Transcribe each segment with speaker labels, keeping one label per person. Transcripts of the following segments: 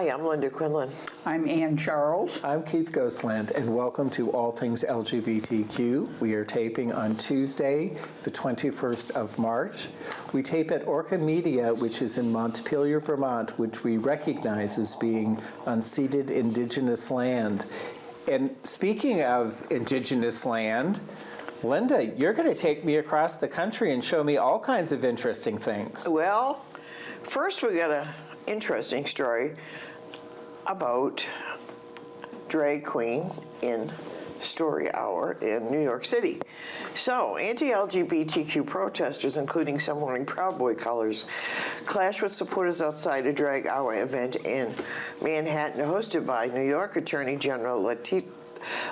Speaker 1: Hi, I'm Linda Quinlan.
Speaker 2: I'm Ann Charles.
Speaker 3: I'm Keith Goslant, and welcome to All Things LGBTQ. We are taping on Tuesday, the 21st of March. We tape at Orca Media, which is in Montpelier, Vermont, which we recognize as being unceded indigenous land. And speaking of indigenous land, Linda, you're going to take me across the country and show me all kinds of interesting things.
Speaker 1: Well, first we got a interesting story about drag queen in Story Hour in New York City. So, anti-LGBTQ protesters, including some wearing Proud Boy colors, clashed with supporters outside a drag hour event in Manhattan hosted by New York Attorney General Lati-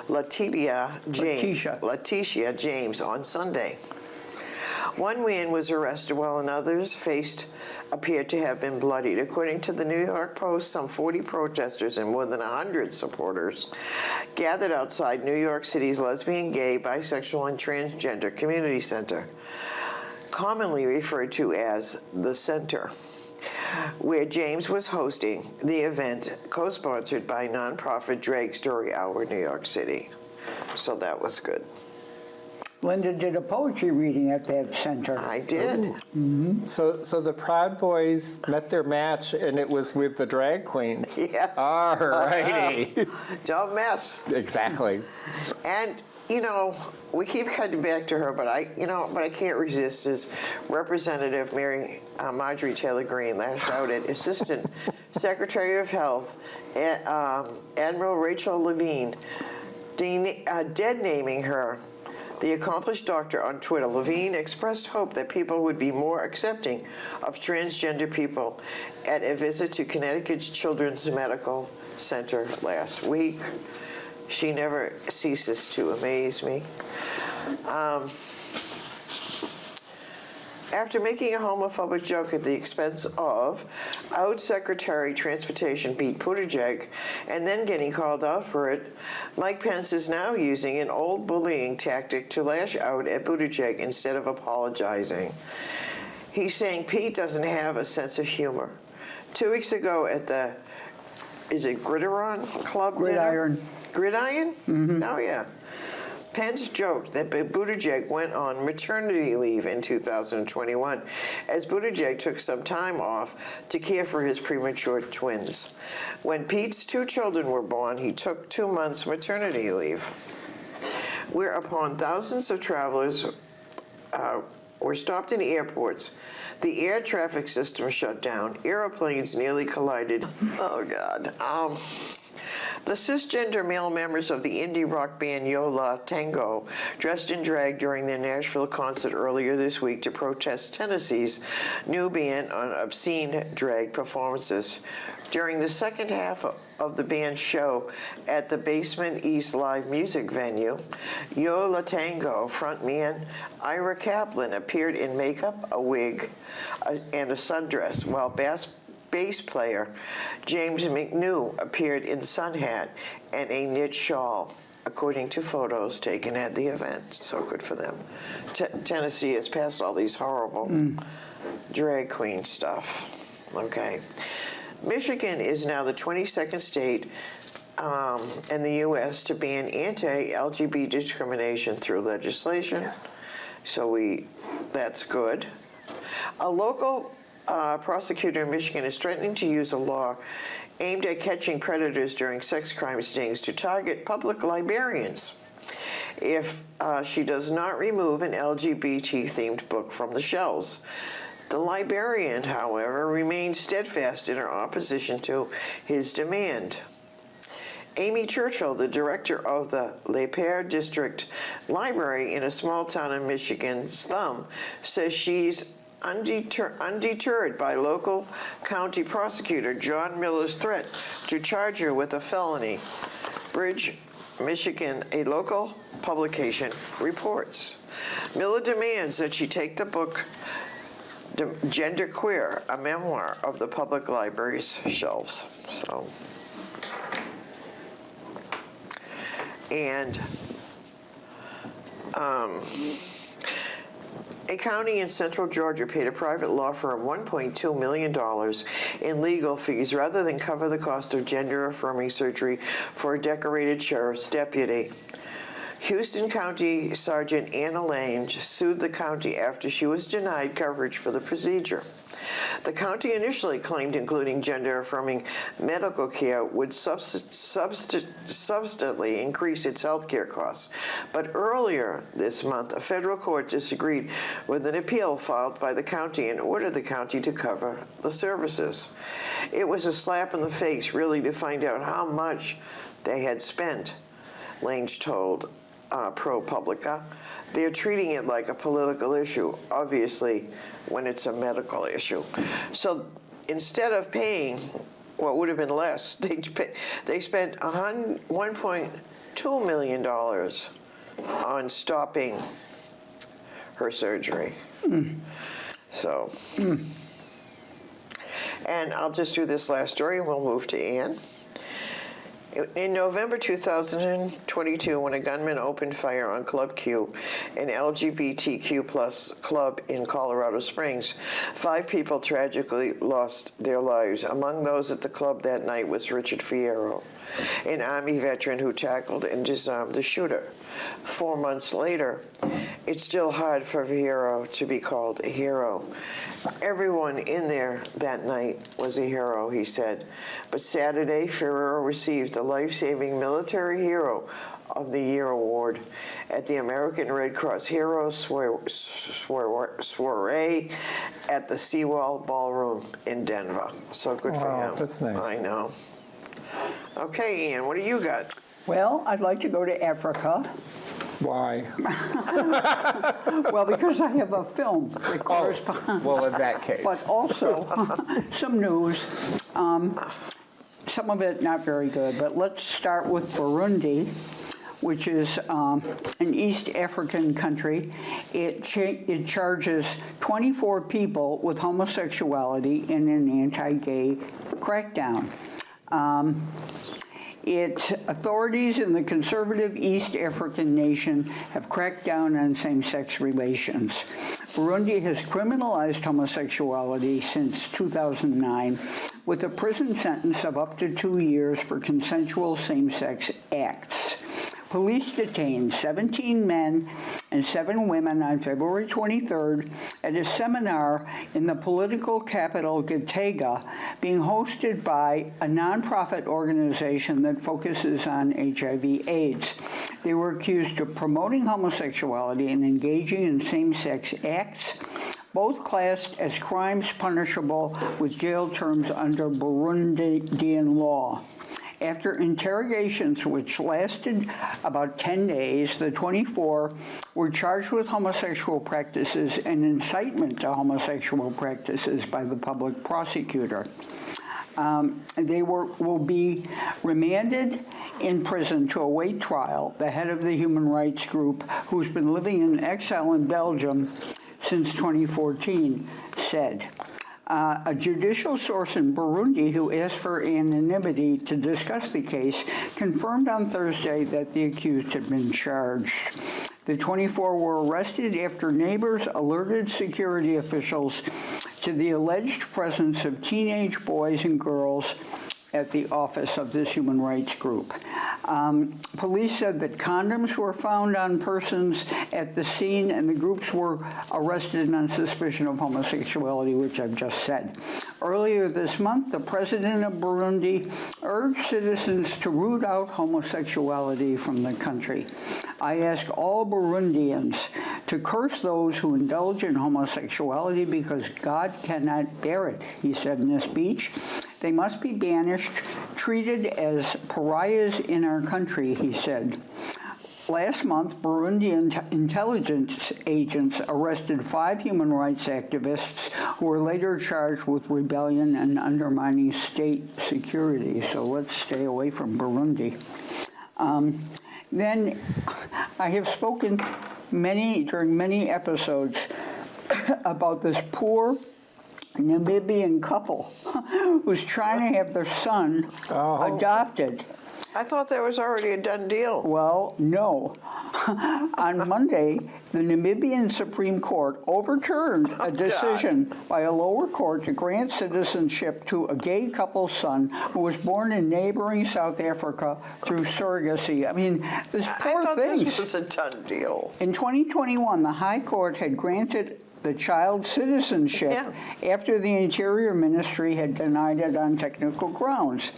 Speaker 1: Letitia James,
Speaker 2: Letitia.
Speaker 1: Letitia James on Sunday. One man was arrested while another's face appeared to have been bloodied. According to the New York Post, some 40 protesters and more than 100 supporters gathered outside New York City's lesbian, gay, bisexual, and transgender community center, commonly referred to as the Center, where James was hosting the event co-sponsored by nonprofit Drag Story Hour New York City. So that was good.
Speaker 2: Linda did a poetry reading at that center.
Speaker 1: I did.
Speaker 3: So, so the Proud Boys met their match, and it was with the drag queens.
Speaker 1: Yes.
Speaker 3: All righty.
Speaker 1: Don't mess.
Speaker 3: exactly.
Speaker 1: And, you know, we keep cutting back to her, but I, you know, but I can't resist as Representative Mary uh, Marjorie Taylor Greene lashed out at Assistant Secretary of Health, A- um, Admiral Rachel Levine, de- uh, dead naming her. The accomplished doctor on Twitter, Levine, expressed hope that people would be more accepting of transgender people at a visit to Connecticut's Children's Medical Center last week. She never ceases to amaze me. Um, after making a homophobic joke at the expense of out Secretary Transportation Pete Buttigieg and then getting called out for it, Mike Pence is now using an old bullying tactic to lash out at Buttigieg instead of apologizing. He's saying Pete doesn't have a sense of humor. Two weeks ago at the, is it Gridiron Club dinner?
Speaker 2: Gridiron.
Speaker 1: Gridiron? Oh, yeah. Pence joked that Buttigieg went on maternity leave in 2021 as Buttigieg took some time off to care for his premature twins. When Pete's two children were born, he took two months maternity leave. Whereupon thousands of travelers uh, were stopped in airports. The air traffic system shut down. Airplanes nearly collided. Oh, God. Um, the cisgender male members of the indie rock band Yo La Tengo dressed in drag during their Nashville concert earlier this week to protest Tennessee's new ban on obscene drag performances. During the second half of the band's show at the Basement East Live music venue, Yo La Tengo frontman Ira Kaplan appeared in makeup, a wig, uh, and a sundress, while bass bass player James McNew appeared in sun hat and a knit shawl, according to photos taken at the event. So good for them. T- Tennessee has passed all these horrible drag queen stuff. Okay. Michigan is now the 22nd state um, in the U.S. to ban anti-LGBT discrimination through legislation.
Speaker 3: Yes.
Speaker 1: So we, that's good. A local uh, prosecutor in Michigan is threatening to use a law aimed at catching predators during sex crime stings to target public librarians if uh, she does not remove an LGBT-themed book from the shelves. The librarian, however, remains steadfast in her opposition to his demand. Amy Churchill, the director of the Lapeer District Library in a small town in Michigan's Slum, says she's undeter- undeterred by local county prosecutor John Miller's threat to charge her with a felony. Bridge, Michigan, a local publication, reports. Miller demands that she take the book Gender Queer, a memoir of the public library's shelves. So. And um, A county in central Georgia paid a private law firm $1.2 million in legal fees rather than cover the cost of gender affirming surgery for a decorated sheriff's deputy. Houston County Sergeant Anna Lange sued the county after she was denied coverage for the procedure. The county initially claimed including gender affirming medical care would subst- subst- substantially increase its health care costs. But earlier this month, a federal court disagreed with an appeal filed by the county and ordered the county to cover the services. It was a slap in the face, really, to find out how much they had spent. Lange told uh, ProPublica. They're treating it like a political issue, obviously, when it's a medical issue. So instead of paying what would have been less, they, pay, they spent a $1.2 million on stopping her surgery. So, and I'll just do this last story and we'll move to Ann. In November 2022, when a gunman opened fire on Club Q, an LGBTQ plus club in Colorado Springs, five people tragically lost their lives. Among those at the club that night was Richard Fierro, an Army veteran who tackled and disarmed the shooter. Four months later, it's still hard for Fierro to be called a hero. Everyone in there that night was a hero, he said. But Saturday, Fierro received the Life Saving Military Hero of the Year award at the American Red Cross Hero Soiree at the Seawell Ballroom in Denver. So good for him.
Speaker 3: that's nice.
Speaker 1: I know. Okay, Ann, what do you got?
Speaker 2: Well, I'd like to go to Africa.
Speaker 3: Why?
Speaker 2: Well, because I have a film that corresponds.
Speaker 3: Oh, well, in that case.
Speaker 2: But also, some news. Um, Some of it not very good, but let's start with Burundi, which is um, an East African country. It, cha- it charges 24 people with homosexuality in an anti-gay crackdown. Um, Its authorities in the conservative East African nation have cracked down on same-sex relations. Burundi has criminalized homosexuality since 2009 with a prison sentence of up to two years for consensual same-sex acts. Police detained 17 men and seven women on February 23rd at a seminar in the political capital Gitega being hosted by a nonprofit organization that focuses on HIV AIDS. They were accused of promoting homosexuality and engaging in same-sex acts, both classed as crimes punishable with jail terms under Burundian law. After interrogations, which lasted about 10 days, the 24 were charged with homosexual practices and incitement to homosexual practices by the public prosecutor. Um, They were, will be remanded in prison to await trial. The head of the human rights group, who's been living in exile in Belgium since 2014, said. Uh, a judicial source in Burundi who asked for anonymity to discuss the case confirmed on Thursday that the accused had been charged. The 24 were arrested after neighbors alerted security officials to the alleged presence of teenage boys and girls at the office of this human rights group. Um, police said that condoms were found on persons at the scene, and the groups were arrested on suspicion of homosexuality, which I've just said. Earlier this month, the president of Burundi urged citizens to root out homosexuality from the country. I ask all Burundians to curse those who indulge in homosexuality because God cannot bear it, he said in a speech. They must be banished, treated as pariahs in our country, he said. Last month, Burundian intelligence agents arrested five human rights activists who were later charged with rebellion and undermining state security. So let's stay away from Burundi. Um, then I have spoken many during many episodes about this poor Namibian couple who's trying to have their son
Speaker 3: Oh.
Speaker 2: adopted.
Speaker 1: I thought that was already a done deal.
Speaker 2: Well, no. On Monday, the Namibian Supreme Court overturned a oh, decision by a lower court to grant citizenship to a gay couple's son who was born in neighboring South Africa through surrogacy. I mean, this poor
Speaker 1: I
Speaker 2: poor
Speaker 1: thought
Speaker 2: thing.
Speaker 1: this was a done deal.
Speaker 2: In 2021, the High Court had granted the child citizenship
Speaker 1: Yeah.
Speaker 2: after the Interior Ministry had denied it on technical grounds.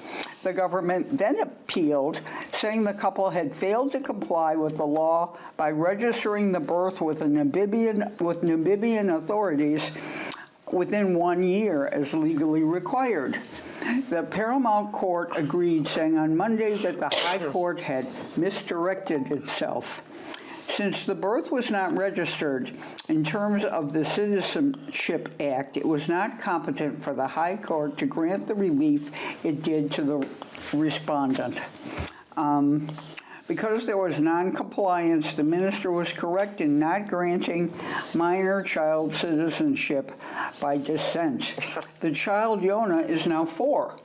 Speaker 2: The government then appealed, saying the couple had failed to comply with the law by registering the birth with a Namibian with Namibian authorities within one year as legally required. The Paramount Court agreed, saying on Monday that the High Court had misdirected itself. Since the birth was not registered in terms of the Citizenship Act, it was not competent for the High Court to grant the relief it did to the respondent. Um, because there was noncompliance, the minister was correct in not granting minor child citizenship by descent. The child, Yona, is now four.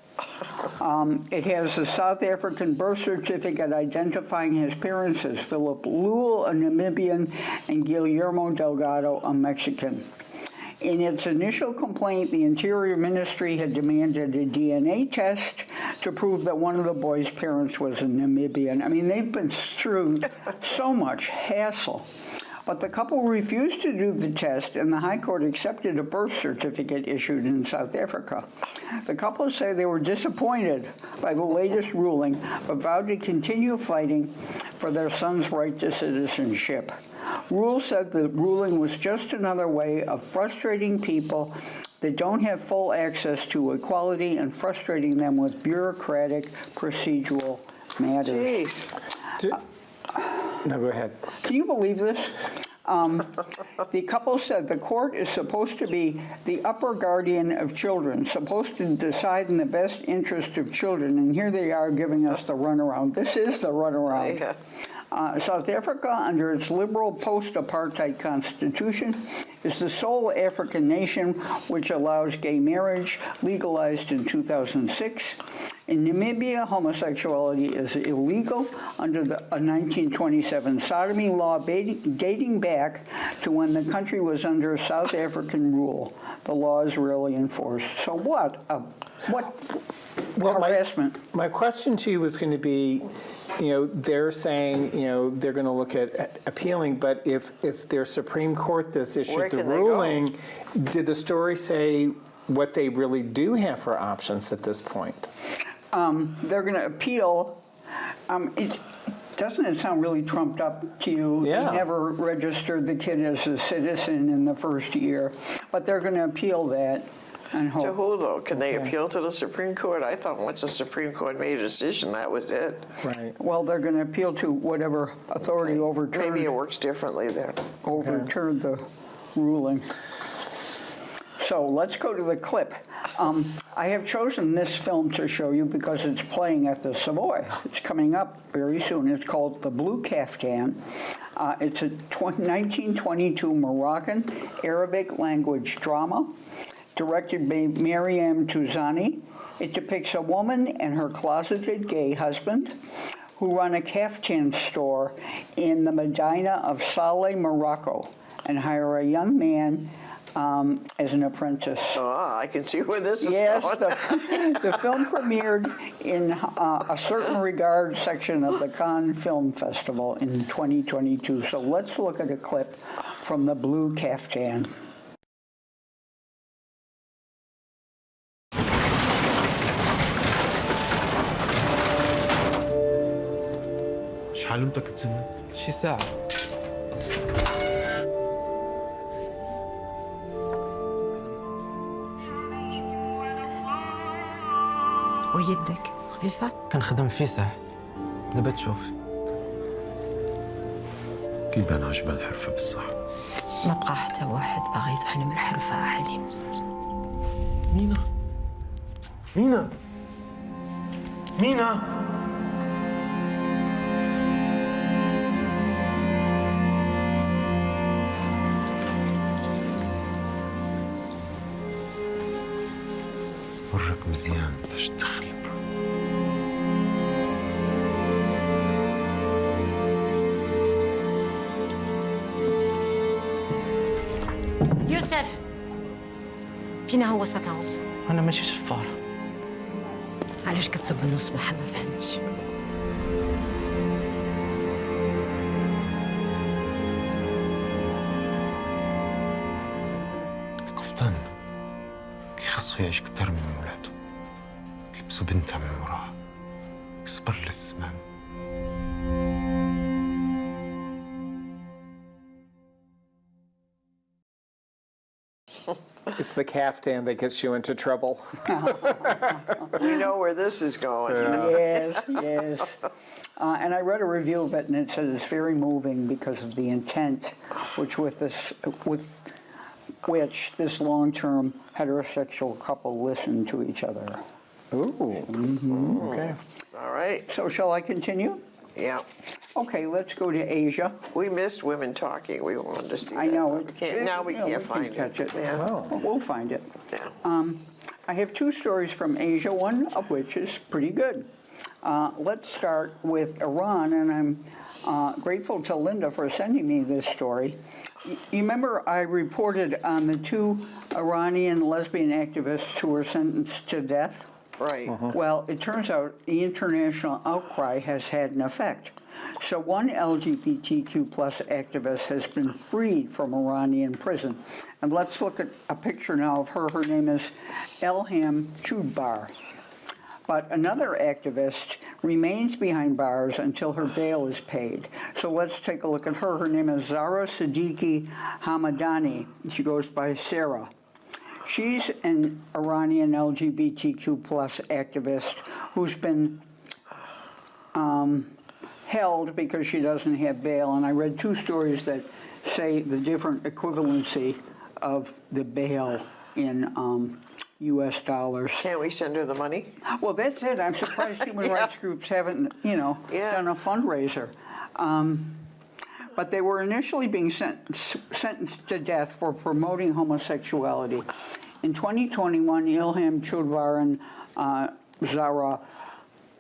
Speaker 2: Um, It has a South African birth certificate identifying his parents as Phillip Lühl, a Namibian, and Guillermo Delgado, a Mexican. In its initial complaint, the Interior Ministry had demanded a DNA test to prove that one of the boy's parents was a Namibian. I mean, they've been through so much hassle. But the couple refused to do the test, and the High Court accepted a birth certificate issued in South Africa. The couple say they were disappointed by the latest ruling, but vowed to continue fighting for their son's right to citizenship. Rule said the ruling was just another way of frustrating people that don't have full access to equality and frustrating them with bureaucratic procedural matters.
Speaker 1: Jeez.
Speaker 3: Do- No, go ahead.
Speaker 2: Can you believe this? Um, the couple said the court is supposed to be the upper guardian of children, supposed to decide in the best interest of children, and here they are giving us the runaround. This is the runaround.
Speaker 1: Yeah.
Speaker 2: Uh, South Africa, under its liberal post-apartheid constitution, is the sole African nation which allows gay marriage, legalized in 2006. In Namibia, homosexuality is illegal under the, a 1927 sodomy law dating, dating back to when the country was under South African rule. The law is rarely enforced. So what? A, what
Speaker 3: Well, my-
Speaker 2: harassment?
Speaker 3: My question to you was going to be, you know, they're saying, you know, they're going to look at appealing, but if it's their Supreme Court that's issued the
Speaker 1: can they go?
Speaker 3: ruling, did the story say what they really do have for options at this point?
Speaker 2: um, they're going to appeal. Um, it, doesn't it sound really trumped up to you?
Speaker 3: Yeah.
Speaker 2: They never registered the kid as a citizen in the first year, but they're going to appeal that and
Speaker 1: To
Speaker 2: hope.
Speaker 1: who, though? Can they
Speaker 3: Okay.
Speaker 1: appeal to the Supreme Court? I thought once the Supreme Court made a decision, that was it.
Speaker 3: Right.
Speaker 2: Well, they're going to appeal to whatever authority overturned.
Speaker 1: Maybe it
Speaker 2: overturned,
Speaker 1: works differently there.
Speaker 2: overturned the ruling. So let's go to the clip. Um, I have chosen this film to show you because it's playing at the Savoy. It's coming up very soon. It's called The Blue Caftan. Uh, it's a tw- 1922 Moroccan Arabic language drama directed by Maryam Touzani. It depicts a woman and her closeted gay husband who run a caftan store in the Medina of Salé, Morocco, and hire a young man um, as an apprentice.
Speaker 1: Ah, I can see where this is
Speaker 2: Yes,
Speaker 1: going.
Speaker 2: the, the film premiered in uh, a certain regard section of the Cannes Film Festival in 2022. So let's look at a clip from the Blue Caftan.
Speaker 4: شحال انت كتسنى؟
Speaker 5: شي ساعة.
Speaker 6: ويدك. خفيفة؟
Speaker 5: كنخدم في فيسح دابا تشوف
Speaker 4: كيبان عجبها الحرفة بصح
Speaker 6: ما بقى حتى واحد باغي يتعلم الحرفة حليم
Speaker 4: مينا. مينا. مينا. يضرك مزيان فاش تخلب يوسف!
Speaker 6: فينا هو ستعود؟
Speaker 5: أنا ماشي شفارة
Speaker 6: علاش كتطب النص ما فهمتش؟
Speaker 4: قفطان. كيخصو يعيش كتر من المرأة تلبسو بنتها من وراه يصبر للزمان
Speaker 3: It's the caftan that gets you into trouble.
Speaker 1: We know where this is going.
Speaker 2: Yes, yes. Uh, and I read a review of it, and it says it's very moving because of the intent, which with this, with which this long-term heterosexual couple listened to each other.
Speaker 3: Ooh. Okay.
Speaker 1: All right,
Speaker 2: So shall I continue?
Speaker 1: yeah.
Speaker 2: Okay, let's go to Asia.
Speaker 1: We missed women talking. We wanted to see
Speaker 2: I
Speaker 1: that,
Speaker 2: know.
Speaker 1: but we can't- Now we
Speaker 2: you know,
Speaker 1: can't
Speaker 2: can
Speaker 1: find
Speaker 2: catch
Speaker 1: it.
Speaker 2: it.
Speaker 1: Yeah.
Speaker 3: Oh.
Speaker 2: We'll find it.
Speaker 1: yeah.
Speaker 2: I have two stories from Asia, one of which is pretty good. Uh, let's start with Iran, and I'm uh, grateful to Linda for sending me this story. Y- You remember I reported on the two Iranian lesbian activists who were sentenced to death?
Speaker 1: Right. Uh-huh.
Speaker 2: Well, it turns out the international outcry has had an effect. So one LGBTQ plus activist has been freed from Iranian prison. And let's look at a picture now of her. Her name is Elham Choubdar. But another activist remains behind bars until her bail is paid. So let's take a look at her. Her name is Zahra Sedighi Hamadani. She goes by Sarah. She's an Iranian LGBTQ plus activist who's been um, held because she doesn't have bail. And I read two stories that say the different equivalency of the bail in um, U.S. dollars.
Speaker 1: Can't we send her the money?
Speaker 2: Well, that's it. I'm surprised human
Speaker 1: Yeah.
Speaker 2: rights groups haven't, you know,
Speaker 1: Yeah.
Speaker 2: done a fundraiser. Um, but they were initially being sent, sentenced to death for promoting homosexuality. In 2021, Ilham Chudvaran, uh, Zahra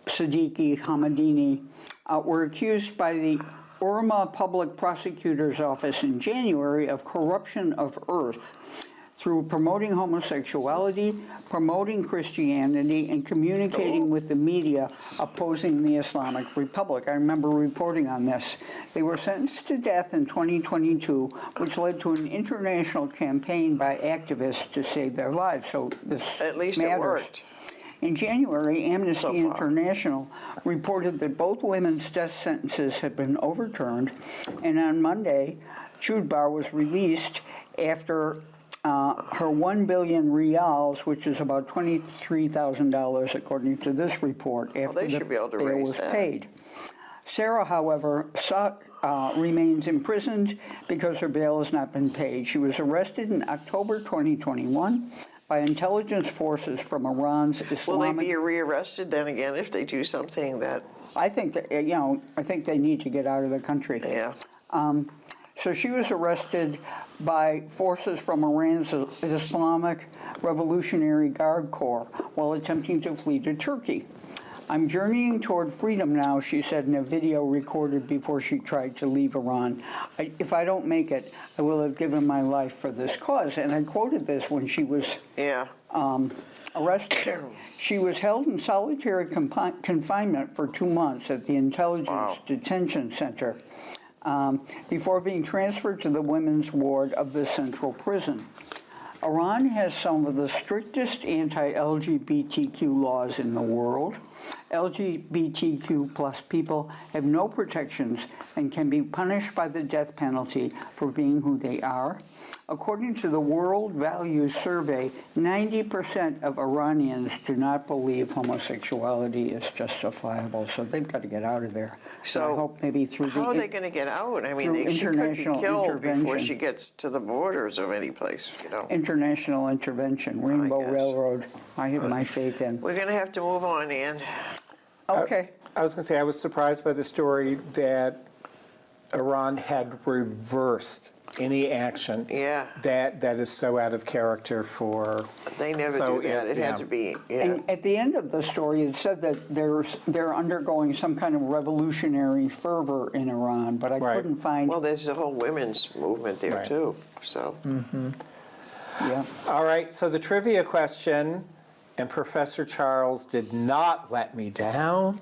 Speaker 2: Sedighi Hamadani uh, were accused by the Urmia Public Prosecutor's Office in January of corruption of earth through promoting homosexuality, promoting Christianity, and communicating with the media opposing the Islamic Republic. I remember reporting on this. They were sentenced to death in 2022, which led to an international campaign by activists to save their lives. So this
Speaker 1: At least it
Speaker 2: matters.
Speaker 1: worked.
Speaker 2: In January, Amnesty
Speaker 1: So.
Speaker 2: International reported that both women's death sentences had been overturned, and on Monday, Choubdar was released after uh, her 1 billion rials, which is about $23,000 according to this report, after
Speaker 1: they
Speaker 2: the
Speaker 1: should be able to
Speaker 2: bail was
Speaker 1: that.
Speaker 2: paid. Sarah, however, sought, uh, remains imprisoned because her bail has not been paid. She was arrested in October 2021 by intelligence forces from Iran's Islamic...
Speaker 1: Will they be rearrested then again if they do something that,
Speaker 2: I think that you know. I think they need to get out of the country.
Speaker 1: yeah?
Speaker 2: So she was arrested by forces from Iran's Islamic Revolutionary Guard Corps while attempting to flee to Turkey. I'm journeying toward freedom now, she said in a video recorded before she tried to leave Iran. I, if I don't make it, I will have given my life for this cause. And I quoted this when she was
Speaker 1: Yeah.
Speaker 2: Um, arrested. She was held in solitary confinement for two months at the Intelligence
Speaker 1: Wow.
Speaker 2: Detention Center um, before being transferred to the women's ward of the central prison. Iran has some of the strictest anti-LGBTQ laws in the world. LGBTQ plus people have no protections and can be punished by the death penalty for being who they are. According to the World Values Survey, 90% of Iranians do not believe homosexuality is justifiable, so they've got to get out of there. And
Speaker 1: So
Speaker 2: I hope maybe through
Speaker 1: How are they going to get out? I mean, they, she could be killed before she gets to the borders of any place, you know?
Speaker 2: international intervention, Rainbow. Railroad, I have my faith in.
Speaker 1: We're going to have to move on, Ann.
Speaker 2: Okay.
Speaker 3: I was going to say, I was surprised by the story that Iran had reversed any action.
Speaker 1: Yeah.
Speaker 3: That, that is so out of character for.
Speaker 1: They never
Speaker 3: So,
Speaker 1: do that.
Speaker 3: yeah,
Speaker 1: It had
Speaker 3: yeah.
Speaker 1: to be, yeah.
Speaker 2: And at the end of the story, it said that there's, they're undergoing some kind of revolutionary fervor in Iran, but I
Speaker 3: Right.
Speaker 2: couldn't find,
Speaker 1: Well, there's a whole women's movement there
Speaker 3: Right.
Speaker 1: too, so. Mm -hmm.
Speaker 2: Yeah.
Speaker 3: All right, so the trivia question, and Professor Charles did not let me down.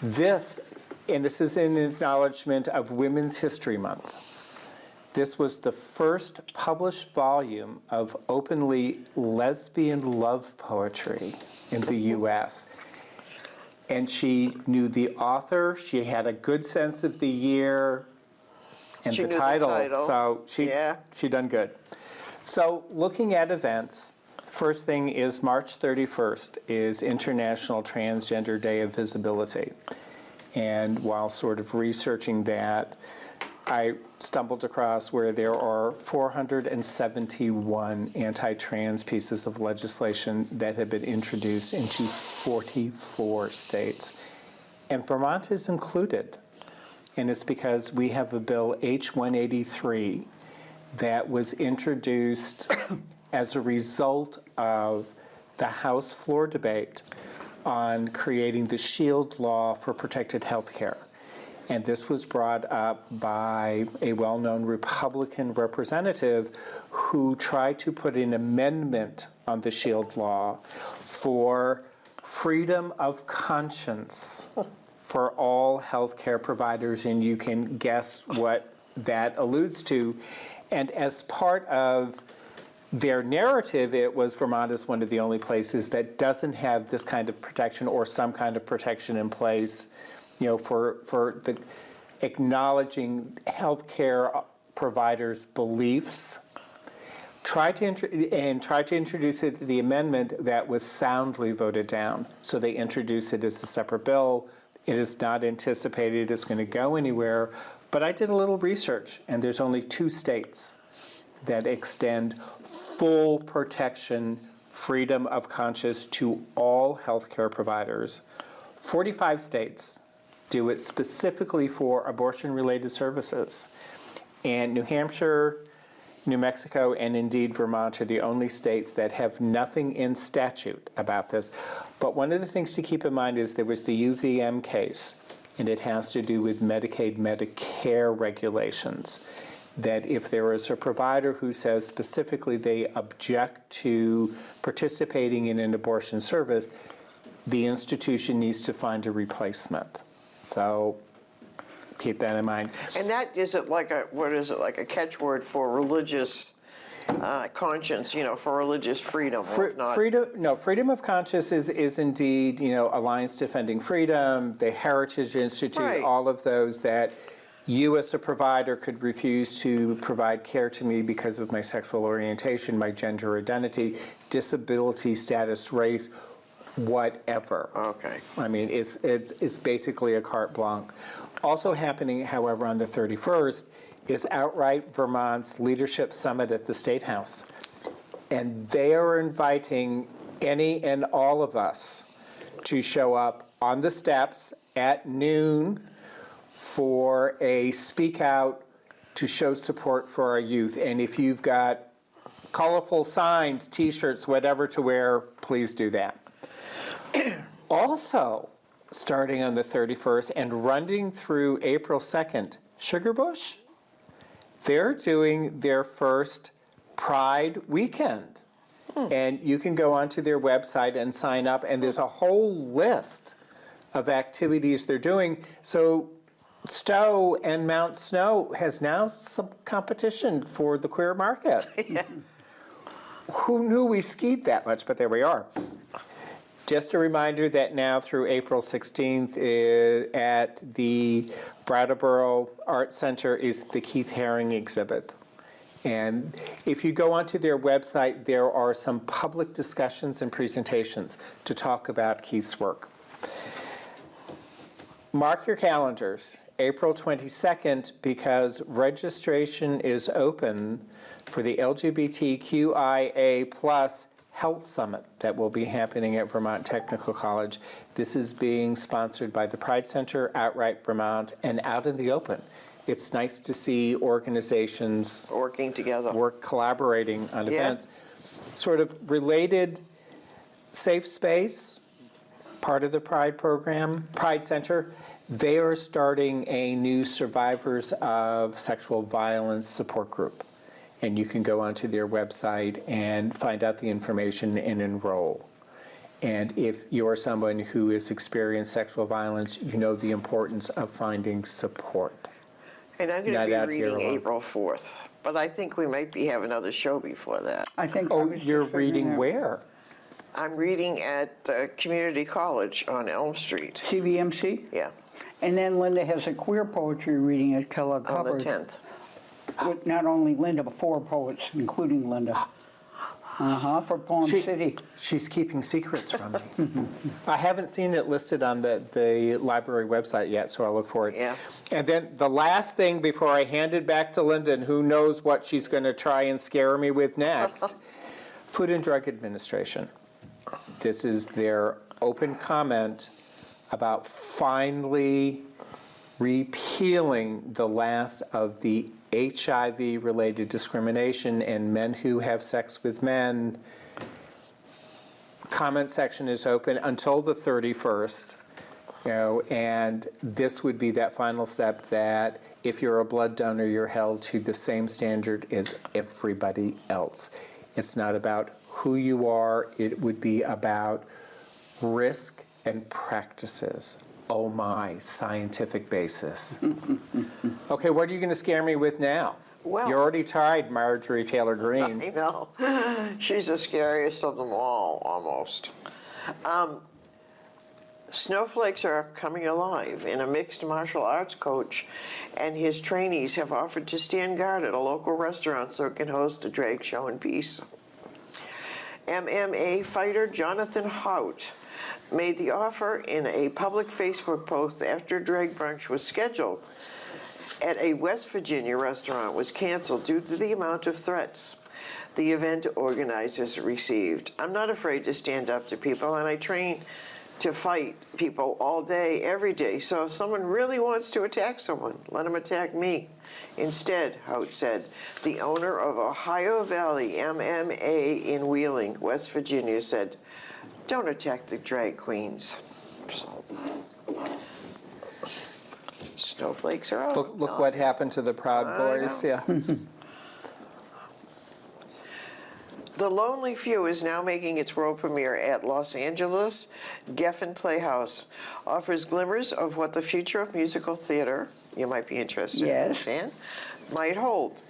Speaker 3: This, and this is in acknowledgement of Women's History Month. This was the first published volume of openly lesbian love poetry in the US. And she knew the author, she had a good sense of the year and the
Speaker 1: knew the
Speaker 3: title.
Speaker 1: title.
Speaker 3: So she,
Speaker 1: Yeah.
Speaker 3: she done good. So looking at events, first thing is March 31st is International Transgender Day of Visibility. And while sort of researching that, I stumbled across where there are 471 anti-trans pieces of legislation that have been introduced into 44 states. And Vermont is included. And it's because we have a bill, H-183, that was introduced as a result of the House floor debate on creating the SHIELD law for protected health care. And this was brought up by a well-known Republican representative who tried to put an amendment on the SHIELD law for freedom of conscience for all healthcare providers, and you can guess what that alludes to. And as part of their narrative, it was Vermont is one of the only places that doesn't have this kind of protection or some kind of protection in place, you know, for, for the acknowledging healthcare providers' beliefs. Try to, and try to introduce it, the amendment that was soundly voted down. So they introduced it as a separate bill. It is not anticipated it's going to go anywhere. But I did a little research, and there's only two states that extend full protection, freedom of conscience to all healthcare providers. 45 states do it specifically for abortion-related services. And New Hampshire, New Mexico, and indeed Vermont are the only states that have nothing in statute about this. But one of the things to keep in mind is there was the UVM case, and it has to do with Medicaid, Medicare regulations. That if there is a provider who says specifically they object to participating in an abortion service, the institution needs to find a replacement. So keep that in mind.
Speaker 1: And that, is it like a, what is it, like a catchword for religious uh, conscience, you know, for religious freedom,
Speaker 3: Fre-? Freedom, no, freedom of conscience is, is indeed, you know, Alliance Defending Freedom, the Heritage Institute,
Speaker 1: Right.
Speaker 3: all of those that you as a provider could refuse to provide care to me because of my sexual orientation, my gender identity, disability status, race, whatever.
Speaker 1: Okay.
Speaker 3: I mean, it's, it's, it's basically a carte blanche. Also happening, however, on the 31st is Outright Vermont's Leadership Summit at the State House. And they are inviting any and all of us to show up on the steps at noon for a speak out to show support for our youth. And if you've got colorful signs, t-shirts, whatever to wear, please do that. Also, starting on the 31st and running through April 2nd, Sugarbush, they're doing their first Pride weekend. Hmm. And you can go onto their website and sign up, and there's a whole list of activities they're doing. So Stowe and Mount Snow has now some competition for the queer market. Who knew we skied that much, but there we are. Just a reminder that now through April 16th is uh, at the Brattleboro Art Center is the Keith Haring exhibit. And if you go onto their website, there are some public discussions and presentations to talk about Keith's work. Mark your calendars, April 22nd, because registration is open for the LGBTQIA plus Health Summit that will be happening at Vermont Technical College. This is being sponsored by the Pride Center, Outright Vermont, and Out in the Open. It's nice to see organizations
Speaker 1: Working together.
Speaker 3: work collaborating on
Speaker 1: Yeah.
Speaker 3: events. Sort of related safe space, part of the Pride program, Pride Center, they are starting a new survivors of sexual violence support group. and you can go onto their website and find out the information and enroll. And if you're someone who has experienced sexual violence, you know the importance of finding support.
Speaker 1: And I'm going
Speaker 3: Not
Speaker 1: to be reading. April 4th, but I think we might be have another show before that.
Speaker 2: I think.
Speaker 3: Oh,
Speaker 2: was
Speaker 3: you're
Speaker 2: figuring
Speaker 3: reading
Speaker 2: out.
Speaker 3: where?
Speaker 1: I'm reading at the Community College on Elm Street.
Speaker 2: CVMC?
Speaker 1: Yeah,
Speaker 2: And then Linda has a queer poetry reading at Kellogg
Speaker 1: on the 10th.
Speaker 2: With not only Linda, but four poets, including Linda. Uh-huh, for Poem
Speaker 3: She-
Speaker 2: City.
Speaker 3: She's keeping secrets from me. I haven't seen it listed on the, the library website yet, so I'll look for it.
Speaker 1: Yeah.
Speaker 3: And then the last thing before I hand it back to Linda, and who knows what she's going to try and scare me with next, Food and Drug Administration. This is their open comment about finally repealing the last of the HIV-related discrimination and men who have sex with men. Comment section is open until the 31st, you know, and this would be that final step that if you're a blood donor, you're held to the same standard as everybody else. It's not about who you are, it would be about risk and practices. Oh my, scientific basis. Okay, what are you going to scare me with now?
Speaker 1: Well-
Speaker 3: You already tried Marjorie Taylor Greene.
Speaker 1: I know. She's the scariest of them all, almost. Um, snowflakes are coming alive, and a mixed martial arts coach and his trainees have offered to stand guard at a local restaurant so it can host a drag show in peace. MMA fighter Jonathan Hout made the offer in a public Facebook post after drag brunch was scheduled at a West Virginia restaurant was canceled due to the amount of threats the event organizers received. I'm not afraid to stand up to people, and I train to fight people all day, every day. So if someone really wants to attack someone, let them attack me. Instead, Hout said, the owner of Ohio Valley MMA in Wheeling, West Virginia, said, don't attack the drag queens. Snowflakes are out.
Speaker 3: Look, look what happened to the Proud Boys, yeah.
Speaker 1: The Lonely Few is now making its world premiere at Los Angeles Geffen Playhouse. Offers glimmers of what the future of musical theater, you might be interested in,
Speaker 2: Yes.
Speaker 1: Stan, might hold.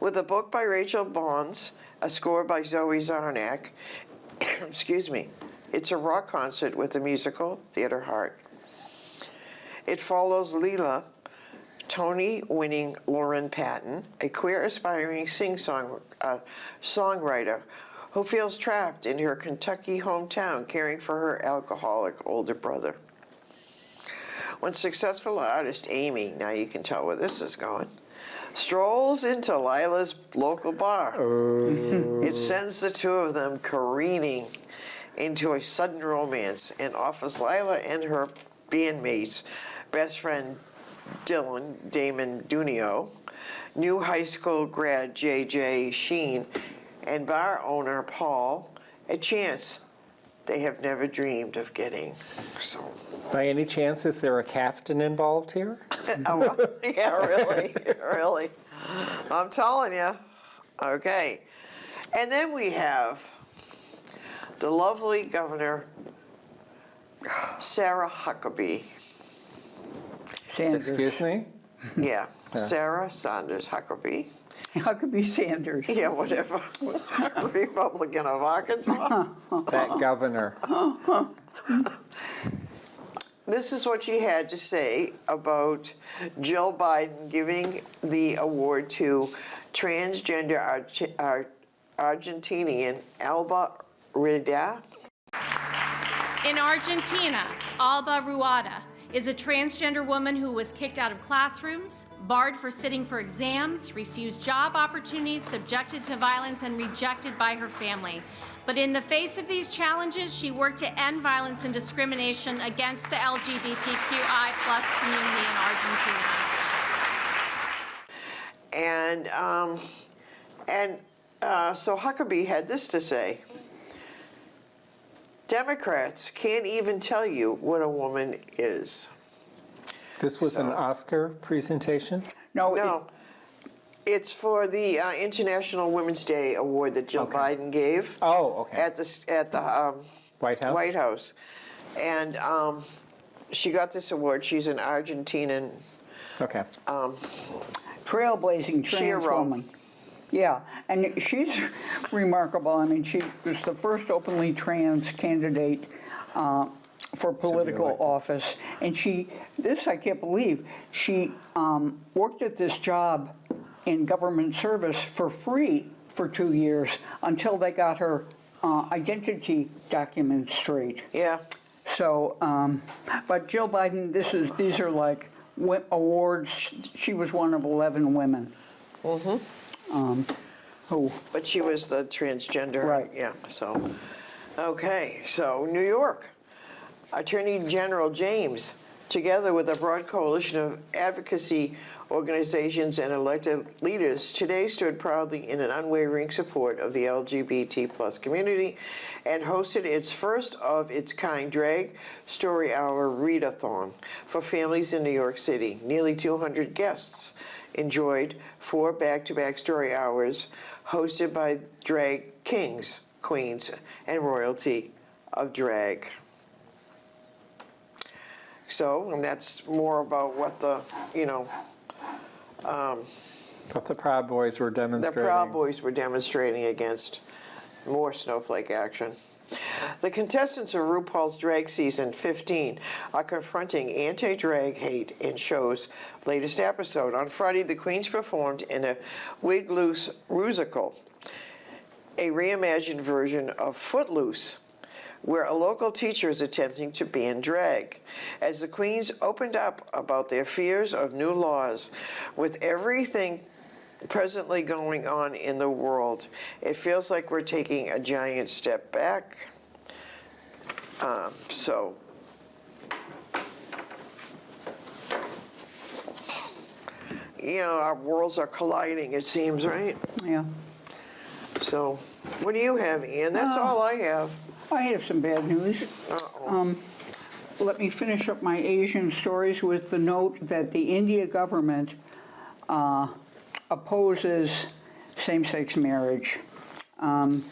Speaker 1: With a book by Rachel Bonds, a score by Zoe Sarnak, excuse me, it's a rock concert with a musical theater heart. It follows Lila, Tony-winning Lauren Patten, a queer aspiring sing-song uh, songwriter who feels trapped in her Kentucky hometown caring for her alcoholic older brother. When successful artist Amy, now you can tell where this is going, strolls into Lila's local bar, oh. it sends the two of them careening into a sudden romance and offers Lila and her bandmates, best friend Dylan Damon Daunno, new high school grad JJ Sheen, and bar owner Paul a chance they have never dreamed of getting. So,
Speaker 3: By any chance, is there a captain involved here?
Speaker 1: oh, yeah, really, really. I'm telling you. Okay. And then we have the lovely Governor Sarah Huckabee.
Speaker 2: Sanders.
Speaker 3: Excuse me?
Speaker 1: Yeah, Sarah Sanders Huckabee.
Speaker 2: Huckabee Sanders.
Speaker 1: Yeah, whatever. Republican of Arkansas.
Speaker 3: That governor.
Speaker 1: This is what she had to say about Jill Biden giving the award to transgender Arge- Ar- Argentinian Alba Rueda.
Speaker 7: In Argentina, Alba Rueda is a transgender woman who was kicked out of classrooms, barred for sitting for exams, refused job opportunities, subjected to violence, and rejected by her family. But in the face of these challenges, she worked to end violence and discrimination against the LGBTQI plus community in Argentina.
Speaker 1: And, um, and uh, so Huckabee had this to say. Democrats can't even tell you what a woman is.
Speaker 3: This was an Oscar presentation?
Speaker 2: No, it-
Speaker 1: No, It's for the uh, International Women's Day Award that Jill
Speaker 3: Okay.
Speaker 1: Biden gave.
Speaker 3: Oh, okay.
Speaker 1: At the, at the um,
Speaker 3: White House?
Speaker 1: White House. And um, she got this award. She's an Argentinian.
Speaker 3: Okay.
Speaker 2: trailblazing trans
Speaker 1: Shiro.
Speaker 2: woman. Yeah, and she's remarkable. I mean, she was the first openly trans candidate uh, for political office. And she, this I can't believe, she um, worked at this job in government service for free for two years until they got her uh, identity documents straight.
Speaker 1: Yeah.
Speaker 2: So, um, but Jill Biden, this is, these are like awards. She was one of 11 women. Um, who,
Speaker 1: But she was the transgender.
Speaker 2: Right.
Speaker 1: Yeah, so, okay, so New York. Attorney General James, together with a broad coalition of advocacy organizations and elected leaders, today stood proudly in an unwavering support of the LGBT plus community and hosted its first of its kind drag story hour readathon for families in New York City. Nearly 200 guests enjoyed four back-to-back story hours hosted by drag kings, queens, and royalty of drag. So, and that's more about what the, you know,
Speaker 3: um, What the Proud Boys were demonstrating. the.
Speaker 1: Proud Boys were demonstrating against more snowflake action. The contestants of RuPaul's Drag Season 15 are confronting anti-drag hate in show's latest episode. On Friday, the queens performed in a Wigloose musical, a reimagined version of Footloose, where a local teacher is attempting to ban drag. As the queens opened up about their fears of new laws, with everything presently going on in the world, it feels like we're taking a giant step back. Um, so, you know, our worlds are colliding, it seems, right?
Speaker 2: yeah.
Speaker 1: So, what do you have, Ian? That's all I have.
Speaker 2: I have some bad news.
Speaker 1: Uh-oh.
Speaker 2: Let me finish up my Asian stories with the note that the India government uh, opposes same-sex marriage. Um,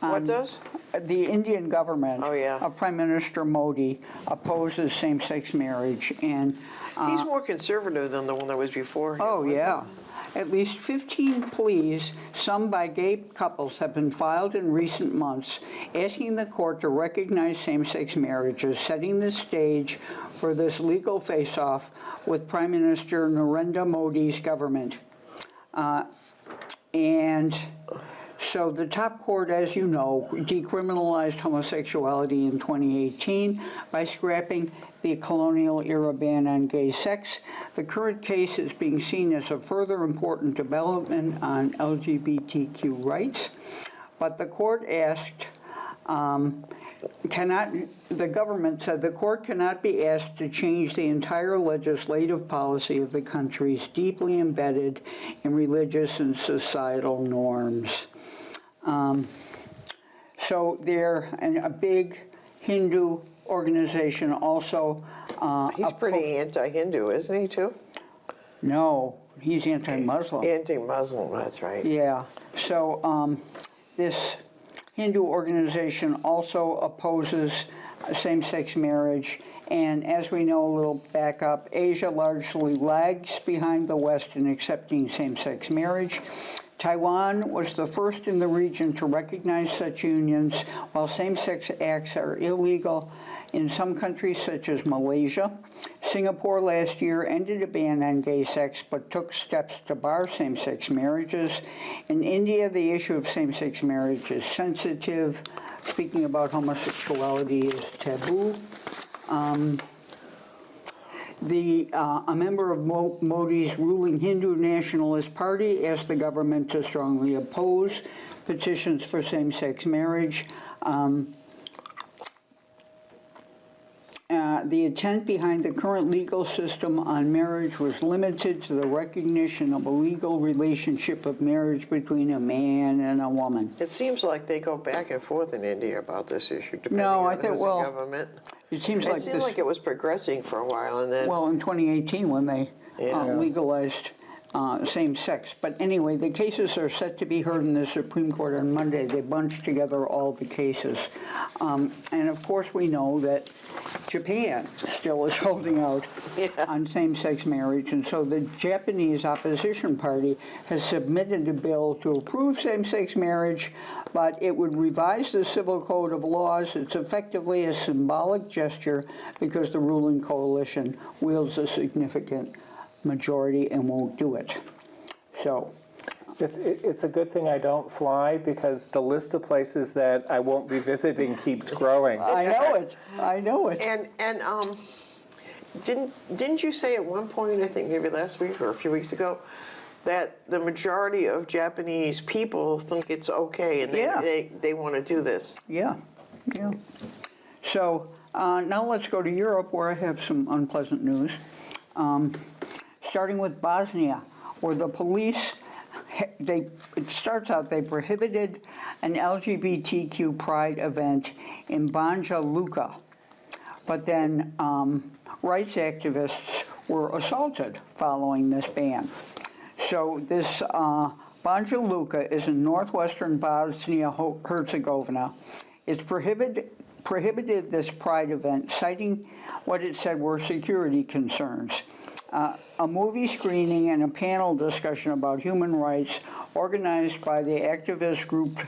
Speaker 1: What does?
Speaker 2: The Indian government
Speaker 1: Oh, yeah.
Speaker 2: of Prime Minister Modi opposes same-sex marriage, and
Speaker 1: He's more conservative than the one that was before him.
Speaker 2: Oh, yeah. At least 15 pleas, some by gay couples, have been filed in recent months asking the court to recognize same-sex marriages, setting the stage for this legal face-off with Prime Minister Narendra Modi's government. Uh, And so the top court, as you know, decriminalized homosexuality in 2018 by scrapping the colonial era ban on gay sex. The current case is being seen as a further important development on LGBTQ rights. But the court asked, um, cannot, the government said the court cannot be asked to change the entire legislative policy of the country's deeply embedded in religious and societal norms. Um, So there, and a big Hindu organization also. uh,
Speaker 1: He's pretty anti-Hindu, isn't he, too?
Speaker 2: No, he's anti-Muslim.
Speaker 1: Anti-Muslim, that's right.
Speaker 2: Yeah, so um, this Hindu organization also opposes same-sex marriage, and as we know, a little back up, Asia largely lags behind the West in accepting same-sex marriage. Taiwan was the first in the region to recognize such unions, while same-sex acts are illegal in some countries such as Malaysia. Singapore last year ended a ban on gay sex but took steps to bar same-sex marriages. In India, the issue of same-sex marriage is sensitive. Speaking about homosexuality is taboo. Um, The, uh, a member of Mo- Modi's ruling Hindu Nationalist Party asked the government to strongly oppose petitions for same-sex marriage. Um, uh, The intent behind the current legal system on marriage was limited to the recognition of a legal relationship of marriage between a man and a woman.
Speaker 1: It seems like they go back and forth in India about this issue, depending
Speaker 2: No, I
Speaker 1: on
Speaker 2: think- well,
Speaker 1: government.
Speaker 2: It seems
Speaker 1: It
Speaker 2: like
Speaker 1: seemed
Speaker 2: this,
Speaker 1: like it was progressing for a while, and then,
Speaker 2: well, in 2018, when they uh,
Speaker 1: Yeah.
Speaker 2: legalized uh, same sex. But anyway, the cases are set to be heard in the Supreme Court on Monday. They bunched together all the cases. Um, And of course, we know that Japan still is holding out on same-sex marriage. And so the Japanese opposition party has submitted a bill to approve same-sex marriage, but it would revise the civil code of laws. It's effectively a symbolic gesture because the ruling coalition wields a significant majority and won't do it. So,
Speaker 3: It's, it's a good thing I don't fly because the list of places that I won't be visiting keeps growing.
Speaker 2: I know it, I know it.
Speaker 1: And, and, um, didn't, didn't you say at one point, I think maybe last week or a few weeks ago, that the majority of Japanese people think it's okay and they,
Speaker 2: Yeah.
Speaker 1: they, they want to do this?
Speaker 2: Yeah, yeah. So uh, now let's go to Europe, where I have some unpleasant news. Um, Starting with Bosnia, where the police, they, it starts out, they prohibited an LGBTQ pride event in Banja Luka. But then um, rights activists were assaulted following this ban. So this uh, Banja Luka is in northwestern Bosnia-Herzegovina. It's prohibited, prohibited this pride event, citing what it said were security concerns. Uh, a movie screening and a panel discussion about human rights organized by the activist group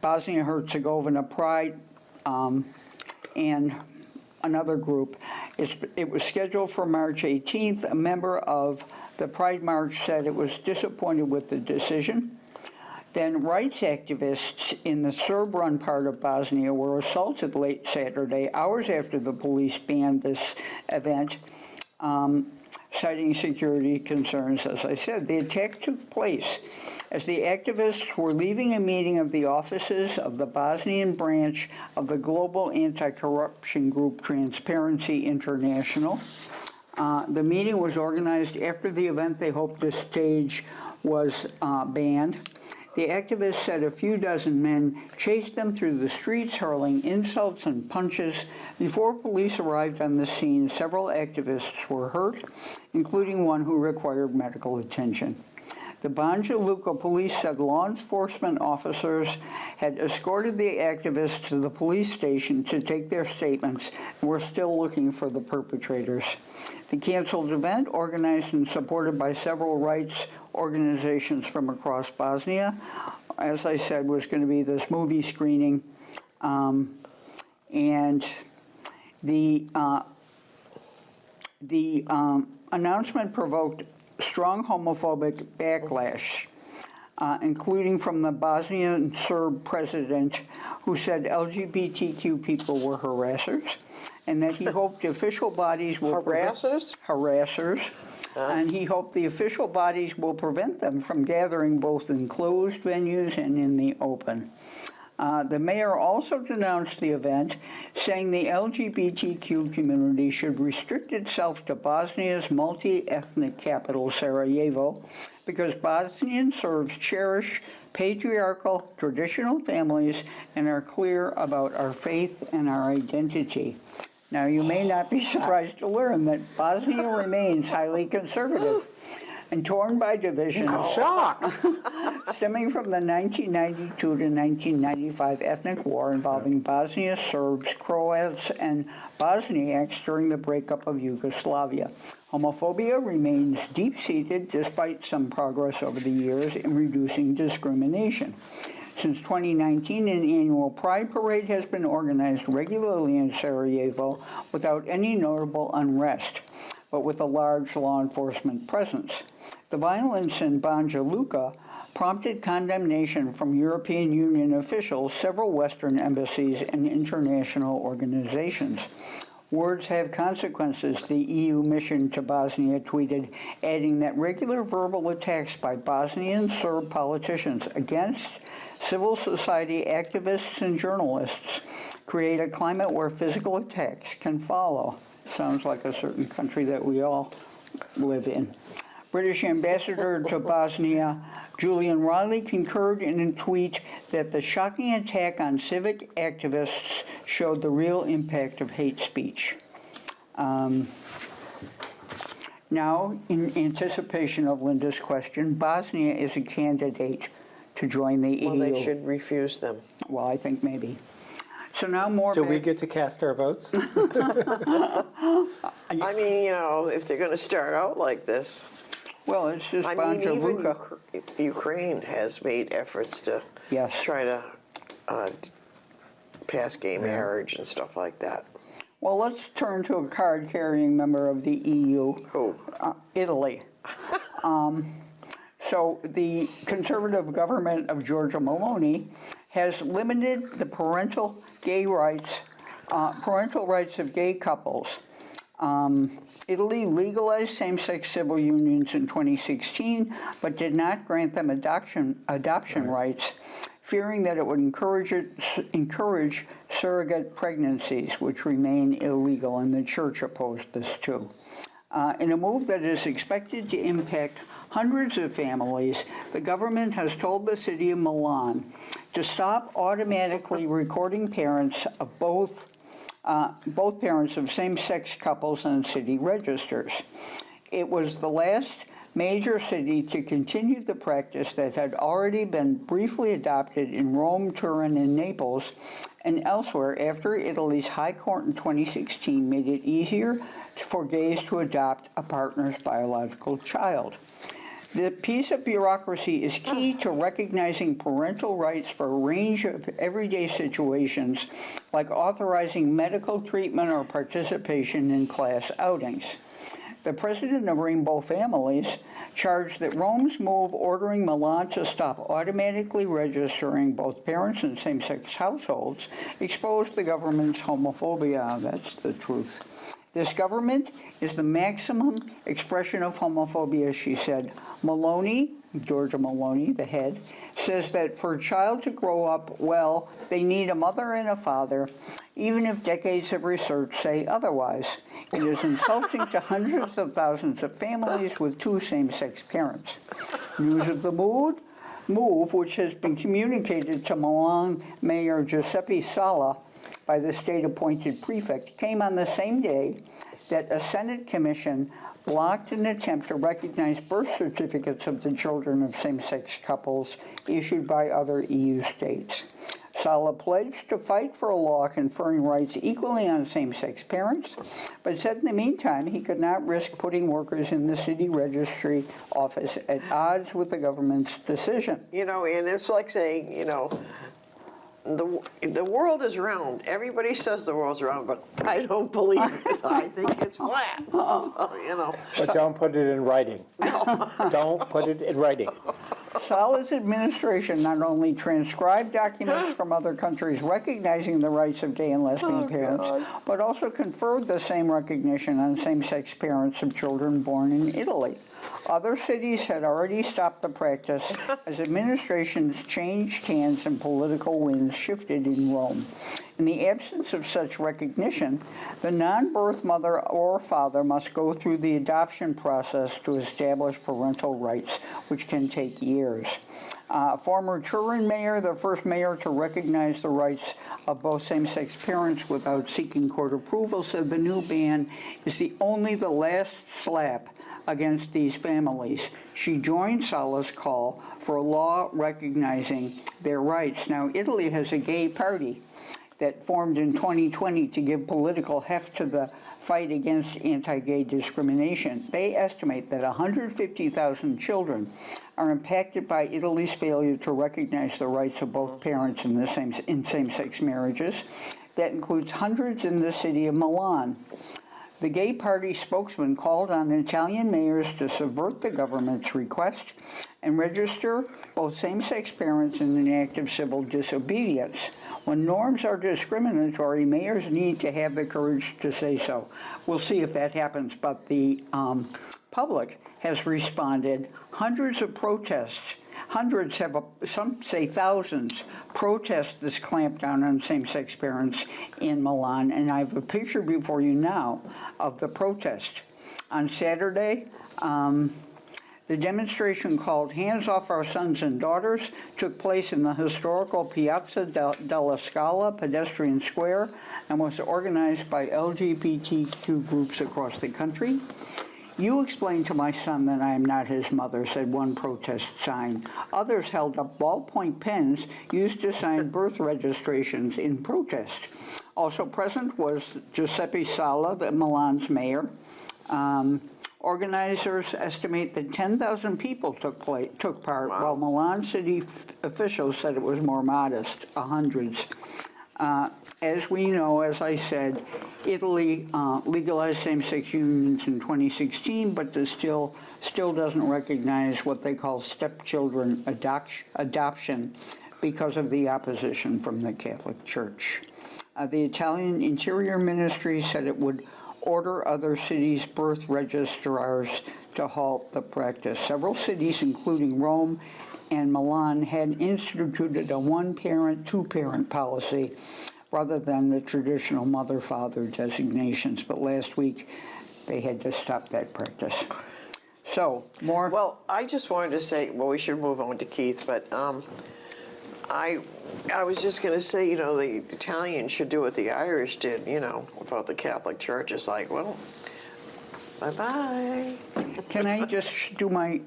Speaker 2: Bosnia-Herzegovina Pride um, and another group. It's, it was scheduled for March 18th. A member of the Pride March said it was disappointed with the decision. Then rights activists in the Serb-run part of Bosnia were assaulted late Saturday, hours after the police banned this event, um, citing security concerns, as I said. The attack took place as the activists were leaving a meeting of the offices of the Bosnian branch of the global anti-corruption group Transparency International. Uh, the meeting was organized after the event they hoped to stage was uh, banned. The activists said a few dozen men chased them through the streets, hurling insults and punches. Before police arrived on the scene, several activists were hurt, including one who required medical attention. The Banja Luka police said law enforcement officers had escorted the activists to the police station to take their statements and were still looking for the perpetrators. The canceled event, organized and supported by several rights organizations from across Bosnia, as I said, was going to be this movie screening. Um, and the, uh, the um, announcement provoked strong homophobic backlash, uh, including from the Bosnian Serb president, who said LGBTQ people were harassers, and that he hoped official bodies will
Speaker 1: Harassers?
Speaker 2: harassers, and he hoped the official bodies will prevent them from gathering both in closed venues and in the open. Uh, the mayor also denounced the event, saying the LGBTQ community should restrict itself to Bosnia's multi-ethnic capital, Sarajevo, because Bosnian Serbs cherish patriarchal traditional families and are clear about our faith and our identity. Now, you may not be surprised to learn that Bosnia remains highly conservative and torn by division divisions
Speaker 3: Shocked!
Speaker 2: stemming from the 1992 to 1995 ethnic war involving Bosnia Serbs, Croats, and Bosniaks during the breakup of Yugoslavia. Homophobia remains deep-seated despite some progress over the years in reducing discrimination. Since 2019, an annual Pride Parade has been organized regularly in Sarajevo without any notable unrest, but with a large law enforcement presence. The violence in Banja Luka prompted condemnation from European Union officials, several Western embassies, and international organizations. Words have consequences, the EU mission to Bosnia tweeted, adding that regular verbal attacks by Bosnian Serb politicians against civil society activists and journalists create a climate where physical attacks can follow. Sounds like a certain country that we all live in. British ambassador to Bosnia, Julian Reilly, concurred in a tweet that the shocking attack on civic activists showed the real impact of hate speech. Um, Now, in anticipation of Linda's question, Bosnia is a candidate to join the EU.
Speaker 1: Well, they should refuse them.
Speaker 2: Well, I think maybe. So now more.
Speaker 3: Do we get to cast our votes?
Speaker 1: I mean, you know, if they're going to start out like this,
Speaker 2: Well, it's just
Speaker 1: I mean, even Ukraine has made efforts to
Speaker 2: Yes.
Speaker 1: try to uh, pass gay marriage and stuff like that.
Speaker 2: Well, let's turn to a card-carrying member of the EU,
Speaker 1: Oh,
Speaker 2: uh, Italy. Um, So the conservative government of Giorgia Meloni has limited the parental gay rights, uh, parental rights of gay couples. Um, Italy legalized same-sex civil unions in 2016, but did not grant them adoption, adoption rights, fearing that it would encourage, it, encourage surrogate pregnancies, which remain illegal, and the church opposed this too. Uh, in a move that is expected to impact hundreds of families, the government has told the city of Milan to stop automatically recording parents of both uh, both parents of same-sex couples on city registers. It was the last major city to continue the practice that had already been briefly adopted in Rome, Turin, and Naples, and elsewhere after Italy's High Court in 2016 made it easier for gays to adopt a partner's biological child. The piece of bureaucracy is key to recognizing parental rights for a range of everyday situations, like authorizing medical treatment or participation in class outings. The president of Rainbow Families charged that Rome's move ordering Milan to stop automatically registering both parents in same-sex households exposed the government's homophobia. That's the truth. This government is the maximum expression of homophobia, she said. Meloni, Giorgia Meloni, the head, says that for a child to grow up well, they need a mother and a father, even if decades of research say otherwise. It is insulting to hundreds of thousands of families with two same-sex parents. News of the mood, move, which has been communicated to Milan Mayor Giuseppe Sala by the state-appointed prefect, came on the same day that a Senate commission blocked an attempt to recognize birth certificates of the children of same-sex couples issued by other EU states. Sala pledged to fight for a law conferring rights equally on same-sex parents, but said in the meantime he could not risk putting workers in the city registry office at odds with the government's decision.
Speaker 1: you know, and it's like saying, you know, the, the world is round. Everybody says the world's round, but I don't believe it. I think it's flat. So, you know,
Speaker 3: But don't put it in writing. Don't put it in writing.
Speaker 2: Sala's administration not only transcribed documents from other countries recognizing the rights of gay and lesbian oh, parents, but also conferred the same recognition on same-sex parents of children born in Italy. Other cities had already stopped the practice as administrations changed hands and political winds shifted in Rome. In the absence of such recognition, the non-birth mother or father must go through the adoption process to establish parental rights, which can take years. Uh, former Turin mayor, the first mayor to recognize the rights of both same-sex parents without seeking court approval, said the new ban is the only the last slap against these families. She joined Sala's call for a law recognizing their rights. Now, Italy has a gay party that formed in 2020 to give political heft to the fight against anti-gay discrimination. They estimate that 150,000 children are impacted by Italy's failure to recognize the rights of both parents in, the same, in same-sex marriages. That includes hundreds in the city of Milan. The gay party spokesman called on Italian mayors to subvert the government's request and register both same-sex parents in an act of civil disobedience. When norms are discriminatory, mayors need to have the courage to say so. We'll see if that happens, but the um, public has responded. Hundreds of protests Hundreds have, some say thousands, protest this clampdown on same-sex parents in Milan, and I have a picture before you now of the protest. On Saturday, um, the demonstration called Hands Off Our Sons and Daughters took place in the historical Piazza della Scala pedestrian square and was organized by LGBTQ groups across the country. You explained to my son that I am not his mother, said one protest sign. Others held up ballpoint pens used to sign birth registrations in protest. Also present was Giuseppe Sala, the Milan's mayor. Um, Organizers estimate that 10,000 people took place, took part, while Milan city officials said it was more modest, uh, hundreds. Uh, As we know, as I said, Italy uh, legalized same-sex unions in 2016, but still, still doesn't recognize what they call stepchildren adoc- adoption because of the opposition from the Catholic Church. Uh, The Italian Interior Ministry said it would order other cities' birth registrars to halt the practice. Several cities, including Rome and Milan, had instituted a one-parent, two-parent policy rather than the traditional mother-father designations, but last week they had to stop that practice. So, more,
Speaker 1: Well, I just wanted to say, well, we should move on to Keith, but um, I, I was just going to say, you know, the Italians should do what the Irish did, you know, about the Catholic Church. It's like, well, bye-bye.
Speaker 2: can I just do my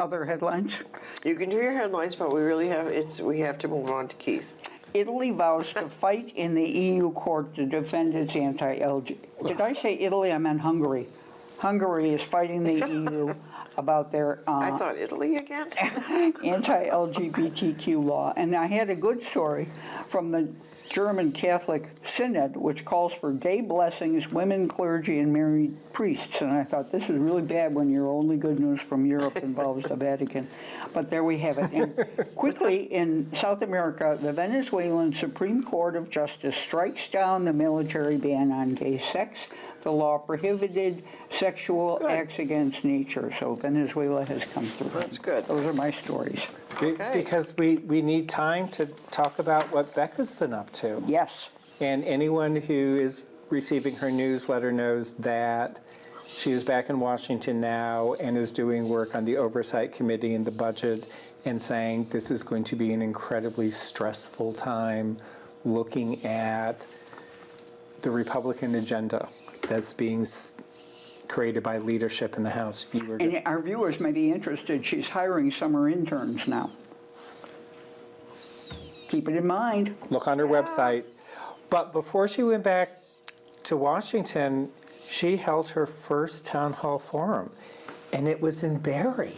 Speaker 2: other headlines?
Speaker 1: You can do your headlines, but we really have, it's, we have to move on to Keith.
Speaker 2: Italy vows to fight in the EU court to defend its anti-LG. Did I say Italy? I meant Hungary. Hungary is fighting the EU about their
Speaker 1: I
Speaker 2: uh,
Speaker 1: thought Italy again?
Speaker 2: anti-LGBTQ law. And I had a good story from the German Catholic Synod, which calls for day blessings, women clergy, and married priests. And I thought, this is really bad when your only good news from Europe involves the Vatican. But there we have it. And quickly, in South America, the Venezuelan Supreme Court of Justice strikes down the military ban on gay sex. The law prohibited sexual
Speaker 1: Good.
Speaker 2: acts against nature. So Venezuela has come through.
Speaker 1: That's good.
Speaker 2: Those are my stories.
Speaker 3: Be-
Speaker 1: Okay.
Speaker 3: Because we, we need time to talk about what Becca's been up to.
Speaker 2: Yes.
Speaker 3: And anyone who is receiving her newsletter knows that she is back in Washington now and is doing work on the Oversight Committee and the budget and saying this is going to be an incredibly stressful time looking at the Republican agenda that's being s- created by leadership in the House. You were
Speaker 2: And our viewers may be interested, she's hiring summer interns now. Keep it in mind.
Speaker 3: look on her website. But before she went back to Washington, she held her first town hall forum, and it was in Barre.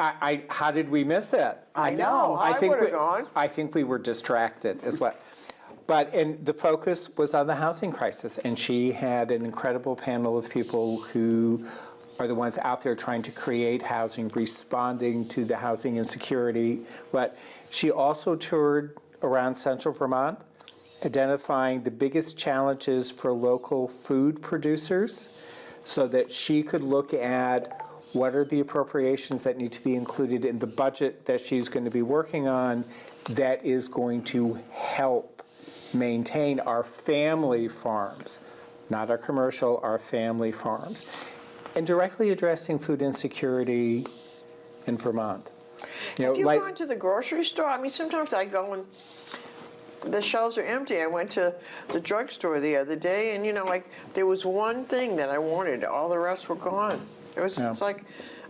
Speaker 3: I, I how did we miss it?
Speaker 1: I know. I
Speaker 3: think
Speaker 1: would've
Speaker 3: we-
Speaker 1: gone.
Speaker 3: I think we were distracted as well. But and the focus was on the housing crisis, and she had an incredible panel of people who are the ones out there trying to create housing, responding to the housing insecurity. But she also toured around central Vermont, identifying the biggest challenges for local food producers so that she could look at what are the appropriations that need to be included in the budget that she's going to be working on that is going to help maintain our family farms, not our commercial, our family farms, and directly addressing food insecurity in Vermont. You know,
Speaker 1: Have you
Speaker 3: like-
Speaker 1: gone to the grocery store? I mean, sometimes I go and the shelves are empty. I went to the drugstore the other day, and you know, like there was one thing that I wanted. All the rest were gone. It was.
Speaker 3: Yeah.
Speaker 1: It's like,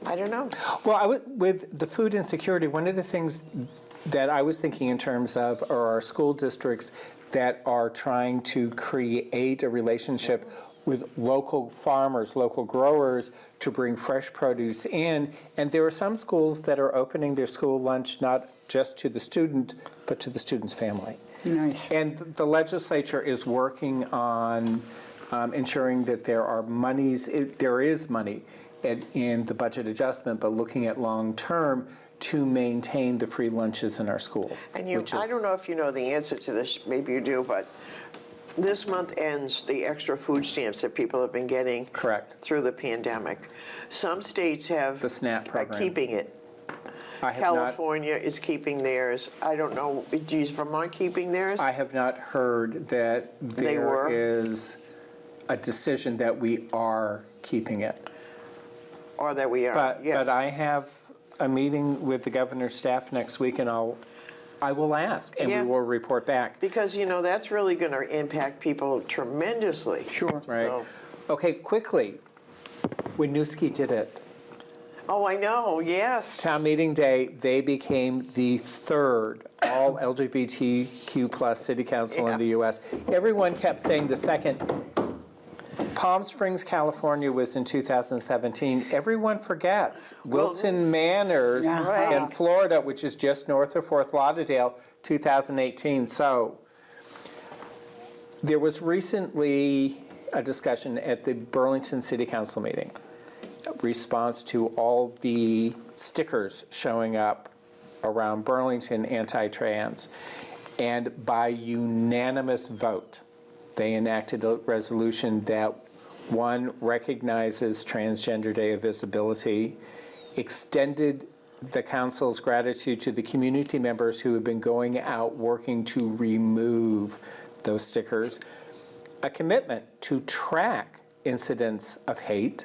Speaker 1: I don't know.
Speaker 3: Well, I with the food insecurity, one of the things that I was thinking in terms of are our school districts that are trying to create a relationship with local farmers, local growers to bring fresh produce in. And there are some schools that are opening their school lunch not just to the student, but to the student's family.
Speaker 2: Nice.
Speaker 3: And the legislature is working on um, ensuring that there are monies, it- there is money in- in the budget adjustment, but looking at long-term to maintain the free lunches in our school.
Speaker 1: And you, I don't know if you know the answer to this. Maybe you do, but this month ends the extra food stamps that people have been getting.
Speaker 3: Correct.
Speaker 1: Through the pandemic. Some states have
Speaker 3: The SNAP
Speaker 1: are
Speaker 3: program.
Speaker 1: keeping it.
Speaker 3: I have not,
Speaker 1: California is keeping theirs. I don't know. Is Vermont keeping theirs?
Speaker 3: I have not heard that there
Speaker 1: were?
Speaker 3: is a decision that we are keeping it.
Speaker 1: or that we are?
Speaker 3: But,
Speaker 1: yeah.
Speaker 3: but I have a meeting with the governor's staff next week, and I'll, I will ask, and we will report back.
Speaker 1: Because, you know, that's really going to impact people tremendously.
Speaker 2: Sure.
Speaker 3: Right.
Speaker 1: So-
Speaker 3: Okay, quickly. Winooski did it.
Speaker 1: Oh, I know, yes.
Speaker 3: Town meeting day, they became the third all LGBTQ plus city council
Speaker 1: Yeah.
Speaker 3: in the US. Everyone kept saying the second. Palm Springs, California was in 2017. Everyone forgets. Wilton Manors
Speaker 2: Yeah.
Speaker 3: in Florida, which is just north of Fort Lauderdale, 2018. So there was recently a discussion at the Burlington City Council meeting, response to all the stickers showing up around Burlington anti-trans. And by unanimous vote, they enacted a resolution that, one, recognizes Transgender Day of Visibility, extended the council's gratitude to the community members who have been going out working to remove those stickers, a commitment to track incidents of hate,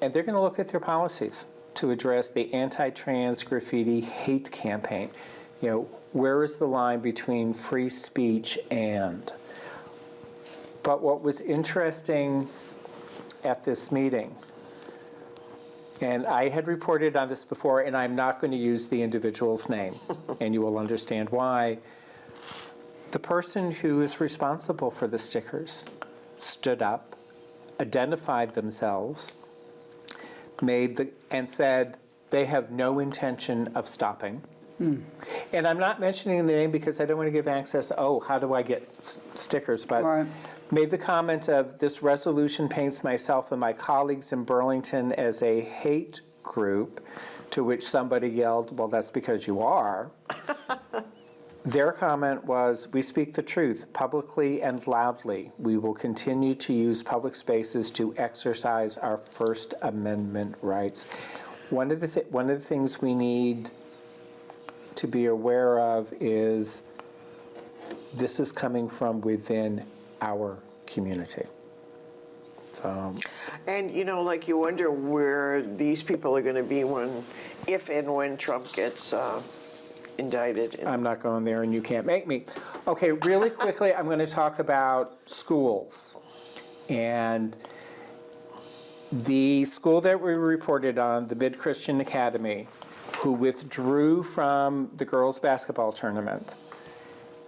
Speaker 3: and they're going to look at their policies to address the anti-trans graffiti hate campaign. You know, where is the line between free speech and? But what was interesting at this meeting, and I had reported on this before, and I'm not going to use the individual's name, and you will understand why. The person who is responsible for the stickers stood up, identified themselves, made the, and said they have no intention of stopping. Hmm. And I'm not mentioning the name because I don't want to give access, oh, how do I get s- stickers? But
Speaker 2: Right.
Speaker 3: Made the comment of, this resolution paints myself and my colleagues in Burlington as a hate group, to which somebody yelled, well, that's because you are. Their comment was, we speak the truth publicly and loudly. We will continue to use public spaces to exercise our First Amendment rights. One of the, thi- one of the things we need to be aware of is this is coming from within our community. So,
Speaker 1: And, you know, like you wonder where these people are going to be when, if and when Trump gets uh, indicted.
Speaker 3: I'm not going there and you can't make me. Okay, really quickly, I'm going to talk about schools. And the school that we reported on, the Mid Christian Academy, who withdrew from the girls' basketball tournament,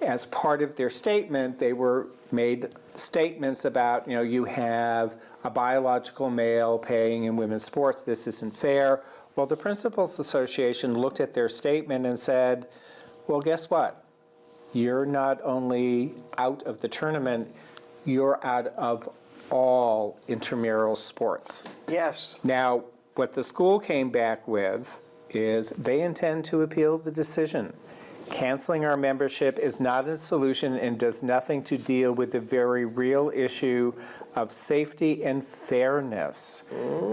Speaker 3: as part of their statement, they were made statements about, you know, you have a biological male playing in women's sports, this isn't fair. Well, the Principals Association looked at their statement and said, well, guess what? You're not only out of the tournament, you're out of all intramural sports.
Speaker 1: Yes.
Speaker 3: Now, what the school came back with is they intend to appeal the decision. Canceling our membership is not a solution and does nothing to deal with the very real issue of safety and fairness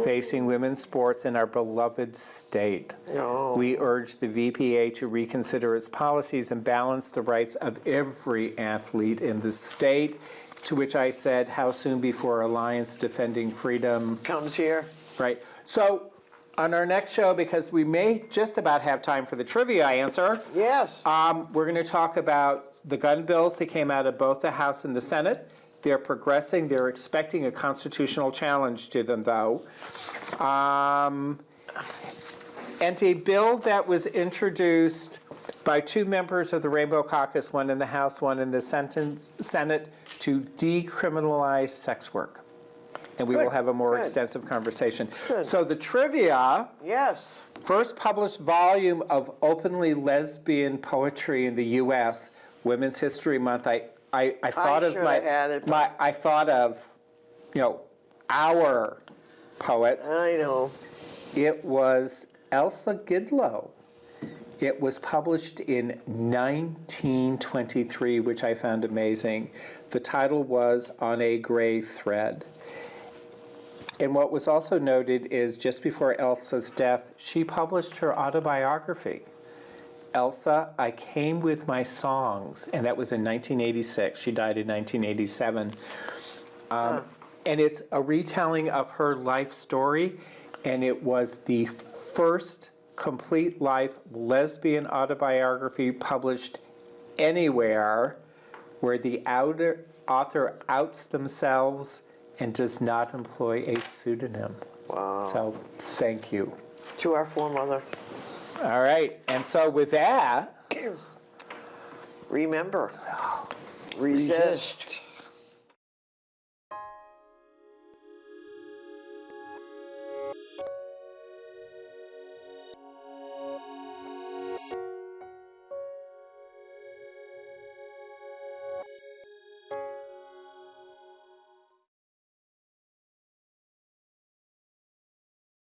Speaker 3: facing women's sports in our beloved state.
Speaker 1: No.
Speaker 3: We urge the VPA to reconsider its policies and balance the rights of every athlete in the state. To which I said, how soon before Alliance Defending Freedom
Speaker 1: Comes here.
Speaker 3: Right. So on our next show, because we may just about have time for the trivia answer,
Speaker 1: Yes.
Speaker 3: um, we're going to talk about the gun bills that came out of both the House and the Senate. They're progressing. They're expecting a constitutional challenge to them, though. Um, and a bill that was introduced by two members of the Rainbow Caucus, one in the House, one in the sentence- Senate, to decriminalize sex work. And we will have a more
Speaker 1: good.
Speaker 3: extensive conversation.
Speaker 1: Good.
Speaker 3: So the trivia,
Speaker 1: yes.
Speaker 3: first published volume of openly lesbian poetry in the U.S., Women's History Month. I, I, I thought of my,
Speaker 1: had
Speaker 3: my, I thought of, you know, our poet.
Speaker 1: I know.
Speaker 3: It was Elsa Gidlow. It was published in 1923, which I found amazing. The title was On a Gray Thread. And what was also noted is just before Elsa's death, she published her autobiography. Elsa, I Came with My Songs, and that was in 1986. She died in 1987. Um, And it's a retelling of her life story, and it was the first complete life lesbian autobiography published anywhere where the outer author outs themselves and does not employ a pseudonym.
Speaker 1: Wow.
Speaker 3: So thank you.
Speaker 1: To our foremother.
Speaker 3: All right, and so with that,
Speaker 1: Remember, resist.